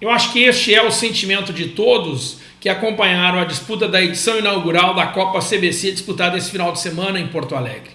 Eu acho que este é o sentimento de todos que acompanharam a disputa da edição inaugural da Copa CBC disputada esse final de semana em Porto Alegre.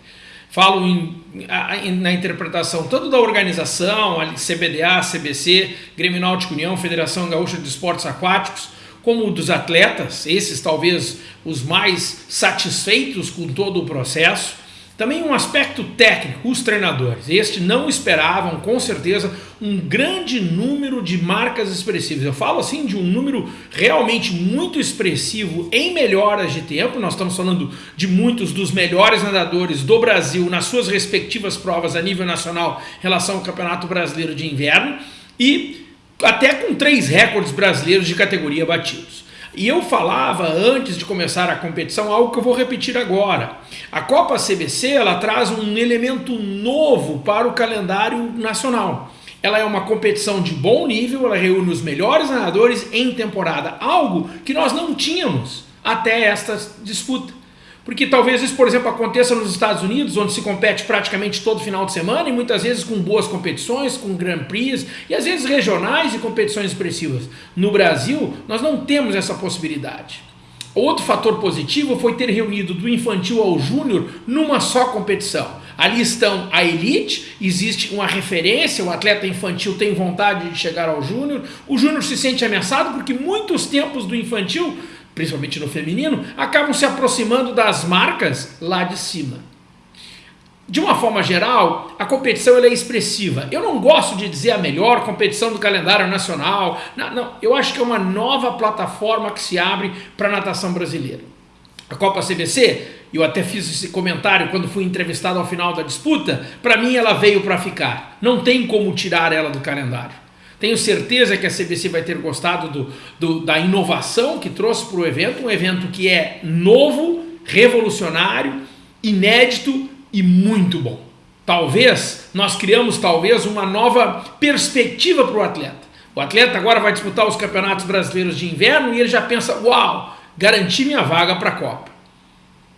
Falo em, na interpretação tanto da organização, CBDA, CBC, Grêmio Náutico União, Federação Gaúcha de Esportes Aquáticos, como dos atletas, esses talvez os mais satisfeitos com todo o processo, também um aspecto técnico, os treinadores. Este não esperavam, com certeza, um grande número de marcas expressivas. Eu falo assim de um número realmente muito expressivo em melhoras de tempo. Nós estamos falando de muitos dos melhores nadadores do Brasil nas suas respectivas provas a nível nacional em relação ao Campeonato Brasileiro de Inverno e até com três recordes brasileiros de categoria batidos. E eu falava antes de começar a competição algo que eu vou repetir agora. A Copa CBC ela traz um elemento novo para o calendário nacional. Ela é uma competição de bom nível, ela reúne os melhores nadadores em temporada, algo que nós não tínhamos até esta disputa. Porque talvez isso, por exemplo, aconteça nos Estados Unidos, onde se compete praticamente todo final de semana e muitas vezes com boas competições, com Grand Prix e às vezes regionais e competições expressivas. No Brasil, nós não temos essa possibilidade. Outro fator positivo foi ter reunido do infantil ao júnior numa só competição. Ali estão a elite, existe uma referência, o atleta infantil tem vontade de chegar ao júnior, o júnior se sente ameaçado porque muitos tempos do infantil principalmente no feminino, acabam se aproximando das marcas lá de cima. De uma forma geral, a competição é expressiva. Eu não gosto de dizer a melhor competição do calendário nacional. Não, não, eu acho que é uma nova plataforma que se abre para a natação brasileira. A Copa CBC, eu até fiz esse comentário quando fui entrevistado ao final da disputa, para mim ela veio para ficar. Não tem como tirar ela do calendário. Tenho certeza que a CBC vai ter gostado do, do da inovação que trouxe para o evento, um evento que é novo, revolucionário, inédito e muito bom. Talvez, nós criamos talvez uma nova perspectiva para o atleta. O atleta agora vai disputar os campeonatos brasileiros de inverno e ele já pensa, uau, garanti minha vaga para a Copa.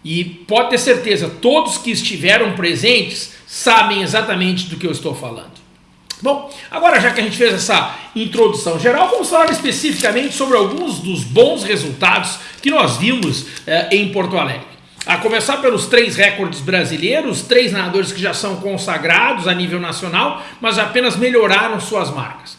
E pode ter certeza, todos que estiveram presentes sabem exatamente do que eu estou falando. Bom, agora já que a gente fez essa introdução geral, vamos falar especificamente sobre alguns dos bons resultados que nós vimos eh, em Porto Alegre. A começar pelos três recordes brasileiros, três nadadores que já são consagrados a nível nacional, mas apenas melhoraram suas marcas.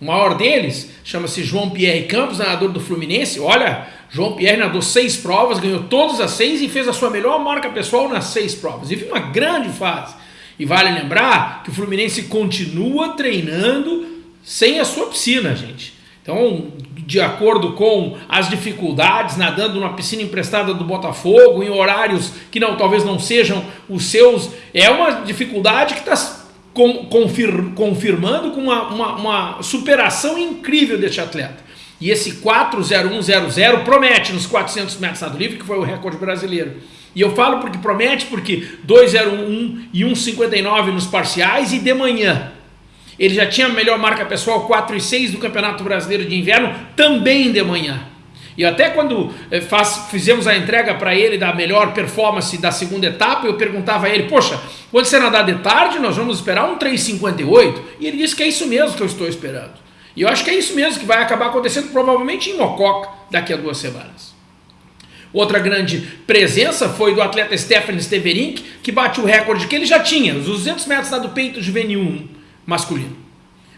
O maior deles chama-se João Pierre Campos, nadador do Fluminense. Olha, João Pierre nadou seis provas, ganhou todas as seis e fez a sua melhor marca pessoal nas seis provas. E viu uma grande fase. E vale lembrar que o Fluminense continua treinando sem a sua piscina, gente. Então, de acordo com as dificuldades, nadando numa piscina emprestada do Botafogo, em horários que não, talvez não sejam os seus, é uma dificuldade que está confir, confirmando com uma, uma, uma superação incrível deste atleta. E esse 40100 promete nos 400 metros nado livre, que foi o recorde brasileiro. E eu falo porque promete, porque 2,01 e 1,59 nos parciais e de manhã. Ele já tinha a melhor marca pessoal 4,6 do Campeonato Brasileiro de Inverno, também de manhã. E até quando eh, faz, fizemos a entrega para ele da melhor performance da segunda etapa, eu perguntava a ele, poxa, quando você nadar de tarde, nós vamos esperar um 3,58? E ele disse que é isso mesmo que eu estou esperando. E eu acho que é isso mesmo que vai acabar acontecendo provavelmente em Mococa daqui a duas semanas. Outra grande presença foi do atleta Stefan Steverink, que bate o recorde que ele já tinha, os 200 metros do peito juvenil 1 masculino.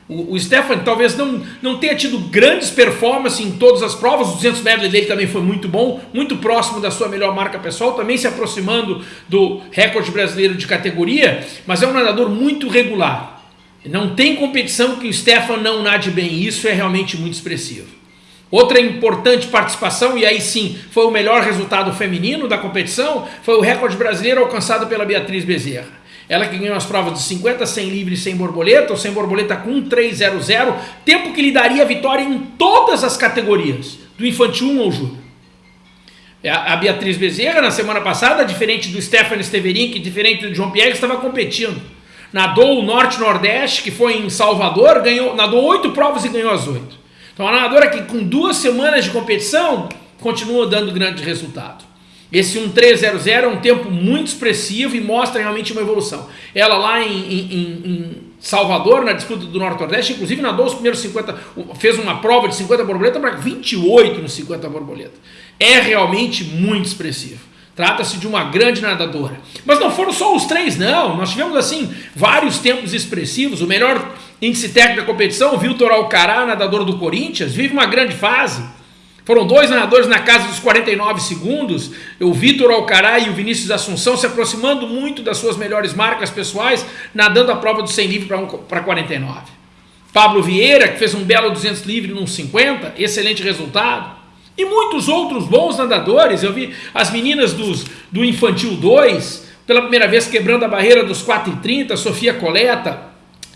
O, o talvez não, não tenha tido grandes performances em todas as provas, o 200 metros dele também foi muito bom, muito próximo da sua melhor marca pessoal, também se aproximando do recorde brasileiro de categoria, mas é um nadador muito regular. Não tem competição que o Stefan não nade bem, isso é realmente muito expressivo. Outra importante participação, e aí sim foi o melhor resultado feminino da competição, foi o recorde brasileiro alcançado pela Beatriz Bezerra. Ela que ganhou as provas de 50, 100 livre sem borboleta, ou sem borboleta com 1,300, tempo que lhe daria vitória em todas as categorias, do infantil 1 ao júnior. É, a Beatriz Bezerra, na semana passada, diferente do Stefano Steverin, diferente do João Pierre, estava competindo. Nadou o Norte-Nordeste, que foi em Salvador, ganhou, nadou oito provas e ganhou as oito. Então a nadadora que com duas semanas de competição continua dando grande resultado. Esse 1300 é um tempo muito expressivo e mostra realmente uma evolução. Ela lá em, em, em, Salvador na disputa do Norte-Nordeste, inclusive nadou os primeiros 50, fez uma prova de 50 borboletas para 28 nos 50 borboletas. É realmente muito expressivo. Trata-se de uma grande nadadora. Mas não foram só os três, não. Nós tivemos, assim, vários tempos expressivos. O melhor índice técnico da competição, o Vitor Alcará, nadador do Corinthians, vive uma grande fase. Foram dois nadadores na casa dos 49 segundos, o Vitor Alcará e o Vinícius Assunção se aproximando muito das suas melhores marcas pessoais, nadando a prova do 100 livre para 49. Pablo Vieira, que fez um belo 200 livre num 50, excelente resultado. E muitos outros bons nadadores, eu vi as meninas dos, do Infantil 2, pela primeira vez quebrando a barreira dos 4,30, Sofia Coleta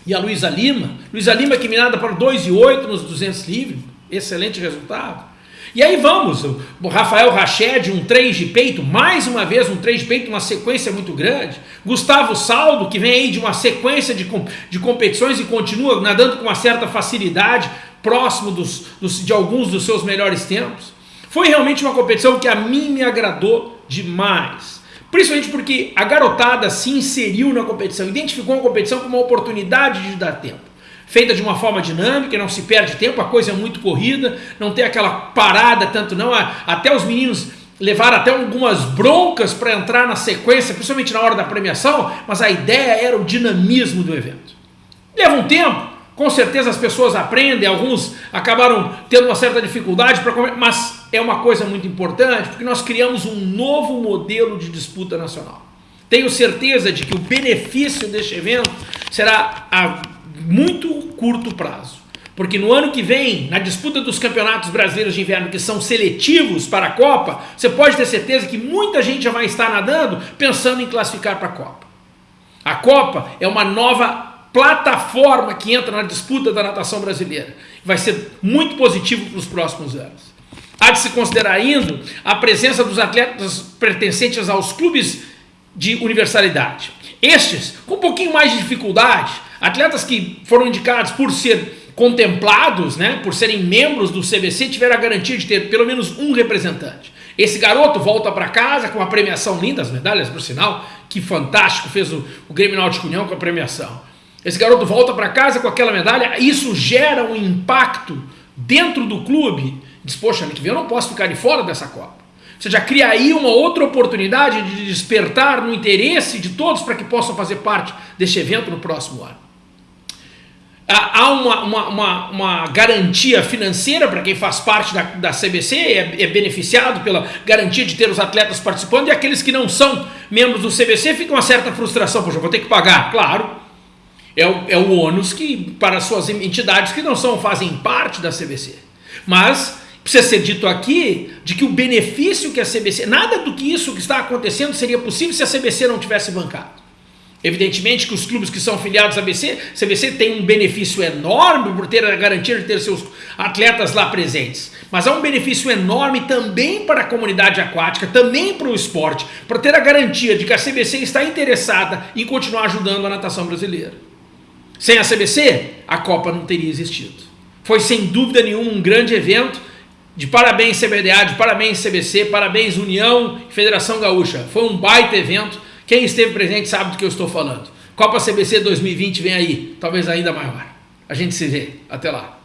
e a Luísa Lima. Luísa Lima que me nada para 2,8 nos 200 livre, excelente resultado. E aí vamos, o Rafael Rached, um 3 de peito, mais uma vez um 3 de peito, uma sequência muito grande. Gustavo Saldo, que vem aí de uma sequência de, de competições e continua nadando com uma certa facilidade, próximo dos, dos, de alguns dos seus melhores tempos. Foi realmente uma competição que a mim me agradou demais. Principalmente porque a garotada se inseriu na competição, identificou a competição como uma oportunidade de dar tempo feita de uma forma dinâmica, não se perde tempo, a coisa é muito corrida, não tem aquela parada tanto não, até os meninos levaram até algumas broncas para entrar na sequência, principalmente na hora da premiação, mas a ideia era o dinamismo do evento. Leva um tempo, com certeza as pessoas aprendem, alguns acabaram tendo uma certa dificuldade para mas é uma coisa muito importante, porque nós criamos um novo modelo de disputa nacional. Tenho certeza de que o benefício deste evento será a muito curto prazo. Porque no ano que vem, na disputa dos campeonatos brasileiros de inverno, que são seletivos para a Copa, você pode ter certeza que muita gente já vai estar nadando pensando em classificar para a Copa. A Copa é uma nova plataforma que entra na disputa da natação brasileira. Vai ser muito positivo para os próximos anos. Há de se considerar ainda a presença dos atletas pertencentes aos clubes de universalidade. Estes, com um pouquinho mais de dificuldade, Atletas que foram indicados por ser contemplados, né, por serem membros do CBC, tiveram a garantia de ter pelo menos um representante. Esse garoto volta para casa com uma premiação linda, as medalhas, por sinal, que fantástico fez o, o Grêmio Náutico União com a premiação. Esse garoto volta para casa com aquela medalha, isso gera um impacto dentro do clube. Diz, poxa, ano que vem eu não posso ficar de fora dessa Copa. Você já cria aí uma outra oportunidade de despertar no interesse de todos para que possam fazer parte deste evento no próximo ano há uma, uma, uma, uma, garantia financeira para quem faz parte da, da CBC, é, é, beneficiado pela garantia de ter os atletas participando, e aqueles que não são membros do CBC ficam uma certa frustração, poxa, vou ter que pagar, claro, é o, é o ônus que, para suas entidades que não são, fazem parte da CBC. Mas precisa ser dito aqui de que o benefício que a CBC, nada do que isso que está acontecendo seria possível se a CBC não tivesse bancado. Evidentemente que os clubes que são filiados à BC, CBC tem um benefício enorme por ter a garantia de ter seus atletas lá presentes. Mas há um benefício enorme também para a comunidade aquática, também para o esporte, para ter a garantia de que a CBC está interessada em continuar ajudando a natação brasileira. Sem a CBC, a Copa não teria existido. Foi sem dúvida nenhuma um grande evento. De parabéns CBDA, de parabéns CBC, parabéns União e Federação Gaúcha. Foi um baita evento quem esteve presente sabe do que eu estou falando. Copa CBC 2020 vem aí, talvez ainda maior. A gente se vê. Até lá.